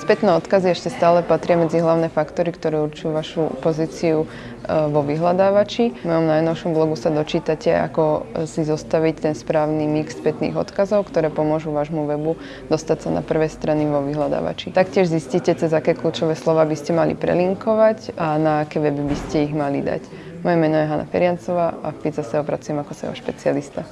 Spätné odkazy ešte stále patria medzi hlavné faktory, ktoré určujú vašu pozíciu e, vo vyhľadávači. V mojom najnovšom blogu sa dočítate, ako e, si zostaviť ten správny mix spätných odkazov, ktoré pomôžu vášmu webu dostať sa na prvé strany vo vyhľadávači. Taktiež zistíte, cez aké kľúčové slova by ste mali prelinkovať a na aké weby by ste ich mali dať. Moje meno je Hanna Feriancová a v Pizza SEO pracujem ako SEO špecialista.